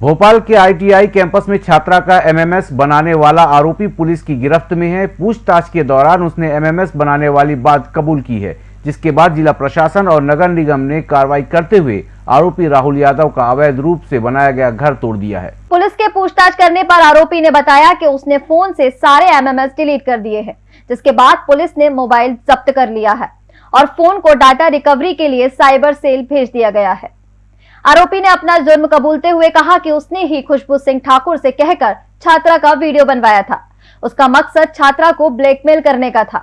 भोपाल के ITI campus में छात्रा का एमएमएस बनाने वाला आरोपी पुलिस की गिरफ्त में है। पूछताछ के दौरान उसने एमएमएस बनाने वाली बात कबूल की है, जिसके बाद जिला प्रशासन और नगर निगम ने कार्रवाई करते हुए आरोपी राहुल यादव का अवैध रूप से बनाया गया घर तोड़ दिया है। पुलिस के पूछताछ करने पर आरोपी ने बताया कि उसने फ़ोन से सारे एमएमएस डिलीट कर दिए हैं, जिसके बाद पुलिस ने मोबाइल जब्त कर लिया है और फ़ोन को डाटा रिकवरी के लिए साइबर सेल भेज दिया गया है। आरोपी ने अपना जुर्म कबूलते हुए कहा कि उसने ही खुशबू सिंह ठाकुर से कहकर छात्रा का वीडियो बनवाया था। उसका मकसद छात्रा को ब्लैकमेल करने का था।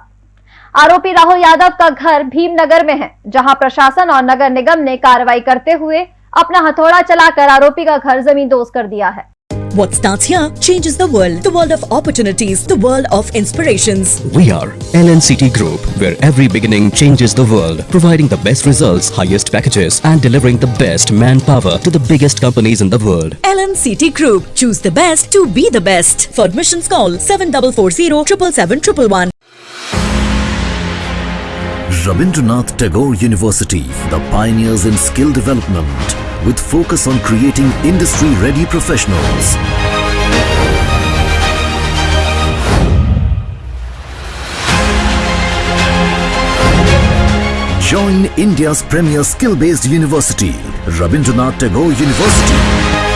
आरोपी राहुल यादव का घर भीमनगर में है, जहाँ प्रशासन और नगर निगम ने कार्रवाई करते हुए अपना हथौड़ा चलाकर आरोपी का घर ज़मीन दोस्त कर दिया है। What starts here changes the world. The world of opportunities, the world of inspirations. We are LNCT Group, where every beginning changes the world, providing the best results, highest packages, and delivering the best manpower to the biggest companies in the world. LNCT Group. Choose the best to be the best. For admissions call 7440 777 Rabindranath Tagore University, the pioneers in skill development, with focus on creating industry-ready professionals. Join India's premier skill-based university, Rabindranath Tagore University.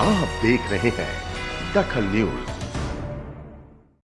आप देख रहे हैं दखल news.